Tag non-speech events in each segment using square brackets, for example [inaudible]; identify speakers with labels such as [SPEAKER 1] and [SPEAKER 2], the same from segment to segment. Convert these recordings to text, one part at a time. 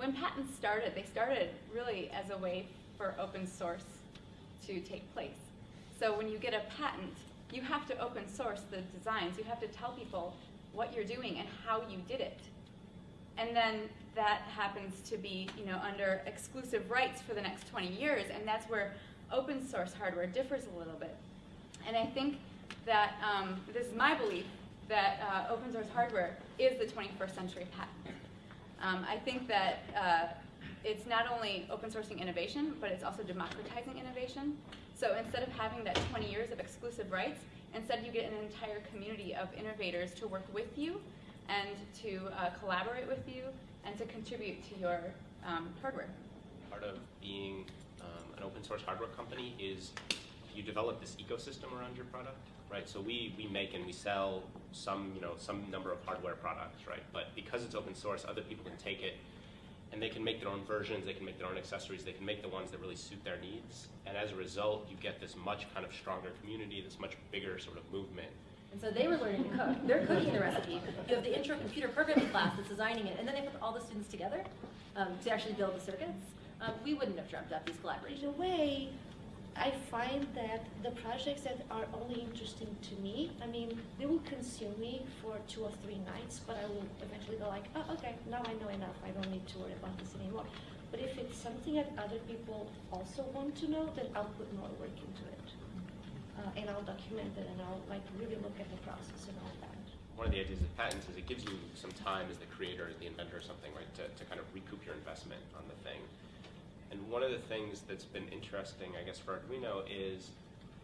[SPEAKER 1] when patents started, they started really as a way for open source to take place. So when you get a patent, you have to open source the designs. You have to tell people what you're doing and how you did it. And then that happens to be you know, under exclusive rights for the next 20 years, and that's where open source hardware differs a little bit. And I think that um, this is my belief that uh, open source hardware is the 21st century patent. Um, I think that uh, it's not only open sourcing innovation, but it's also democratizing innovation. So instead of having that 20 years of exclusive rights, instead you get an entire community of innovators to work with you and to uh, collaborate with you and to contribute to your um, hardware.
[SPEAKER 2] Part of being um, an open source hardware company is you develop this ecosystem around your product, right? So we, we make and we sell some, you know, some number of hardware products, right? But because it's open source, other people can take it and they can make their own versions, they can make their own accessories, they can make the ones that really suit their needs. And as a result, you get this much kind of stronger community, this much bigger sort of movement.
[SPEAKER 3] And so they were learning to cook. They're cooking the recipe. You have the intro computer programming class that's designing it, and then they put all the students together um, to actually build the circuits. Um, we wouldn't have dreamt up these collaborations.
[SPEAKER 4] In a way, I find that the projects that are only interesting to me, I mean, they will consume me for two or three nights, but I will eventually go like, oh, okay, now I know enough. I don't need to worry about this anymore. But if it's something that other people also want to know, then I'll put more work into it. Uh, and I'll document it and I'll like really look at the process and all that.
[SPEAKER 2] One of the ideas of patents is it gives you some time as the creator, as the inventor or something, right, to, to kind of recoup your investment on the thing. And one of the things that's been interesting, I guess, for Arduino is,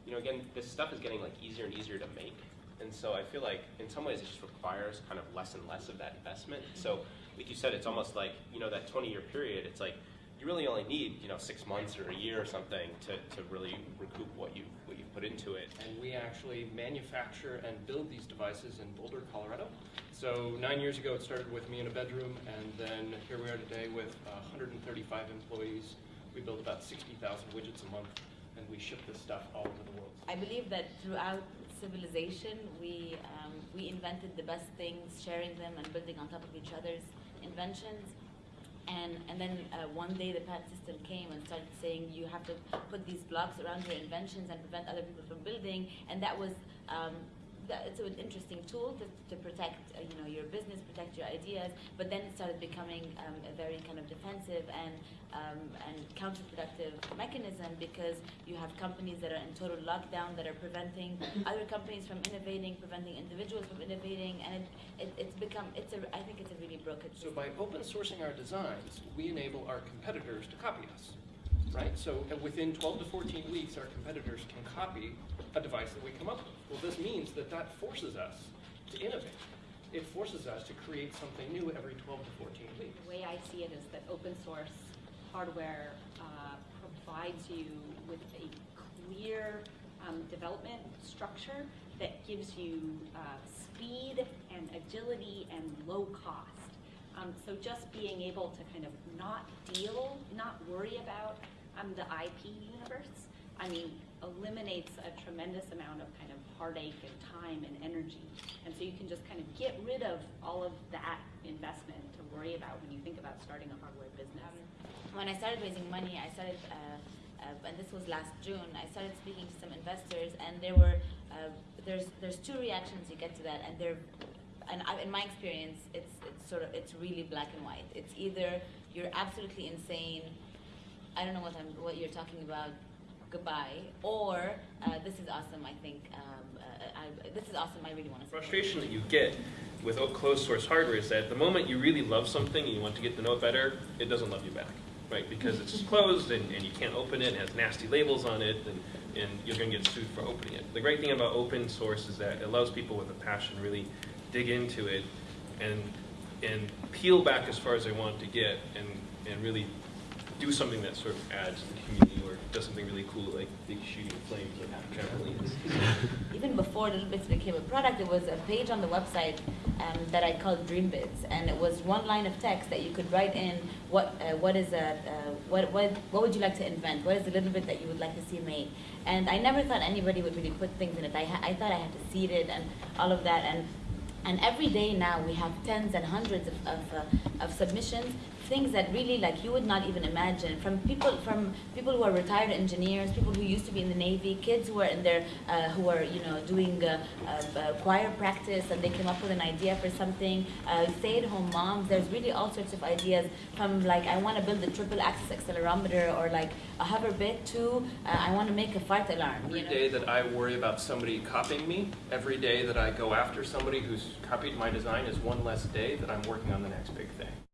[SPEAKER 2] you know, again, this stuff is getting like easier and easier to make. And so I feel like in some ways it just requires kind of less and less of that investment. So like you said, it's almost like, you know, that 20 year period, it's like you really only need, you know, six months or a year or something to, to really recoup what you into it.
[SPEAKER 5] And we actually manufacture and build these devices in Boulder, Colorado. So nine years ago, it started with me in a bedroom, and then here we are today with 135 employees. We build about 60,000 widgets a month, and we ship this stuff all over the world.
[SPEAKER 6] I believe that throughout civilization, we, um, we invented the best things, sharing them and building on top of each other's inventions. And, and then uh, one day the patent system came and started saying you have to put these blocks around your inventions and prevent other people from building. And that was um, that, it's an interesting tool to, to protect uh, you know your business, protect your ideas. But then it started becoming um, a very kind of defensive and um, and counterproductive mechanism because you have companies that are in total lockdown that are preventing other companies from innovating, preventing individuals from innovating, and it, it, it's become it's a I think it's a really broken.
[SPEAKER 5] So by open sourcing our designs, we enable our competitors to copy us right? So uh, within 12 to 14 weeks, our competitors can copy a device that we come up with. Well, this means that that forces us to innovate. It forces us to create something new every 12 to 14 weeks.
[SPEAKER 7] The way I see it is that open source hardware uh, provides you with a clear um, development structure that gives you uh, speed and agility and low cost. Um, so just being able to kind of not deal, not worry about um, the IP universe, I mean, eliminates a tremendous amount of kind of heartache and time and energy. And so you can just kind of get rid of all of that investment to worry about when you think about starting a hardware business.
[SPEAKER 6] When I started raising money, I started, uh, uh, and this was last June, I started speaking to some investors, and there were, uh, there's, there's two reactions you get to that, and they're, and I, in my experience, it's, it's sort of, it's really black and white. It's either you're absolutely insane, I don't know what I'm, what you're talking about, goodbye, or uh, this is awesome, I think, um, uh, I, this is awesome, I really want to
[SPEAKER 8] Frustration that you get with closed source hardware is that the moment you really love something and you want to get to know it better, it doesn't love you back, right? Because it's [laughs] closed and, and you can't open it, it has nasty labels on it, and, and you're going to get sued for opening it. The great thing about open source is that it allows people with a passion really dig into it and, and peel back as far as they want to get and, and really do something that sort of adds to the community or does something really cool like shooting flames like trampolines. [laughs]
[SPEAKER 6] Even before Little Bits became a product, there was a page on the website um, that I called Dream Bits, and it was one line of text that you could write in what uh, what is a uh, what what what would you like to invent? What is a little bit that you would like to see made? And I never thought anybody would really put things in it. I I thought I had to seed it and all of that and And every day now we have tens and hundreds of, of, uh, of submissions, things that really like you would not even imagine from people from people who are retired engineers, people who used to be in the Navy, kids who are in their uh, who are you know doing uh, uh, uh, choir practice and they came up with an idea for something. Uh, stay-at-home moms, there's really all sorts of ideas from like I want to build a triple axis accelerometer or like a hover bit to uh, I want to make a fart alarm.
[SPEAKER 5] Every
[SPEAKER 6] you know?
[SPEAKER 5] day that I worry about somebody copying me, every day that I go after somebody who's copied my design is one less day that I'm working on the next big thing.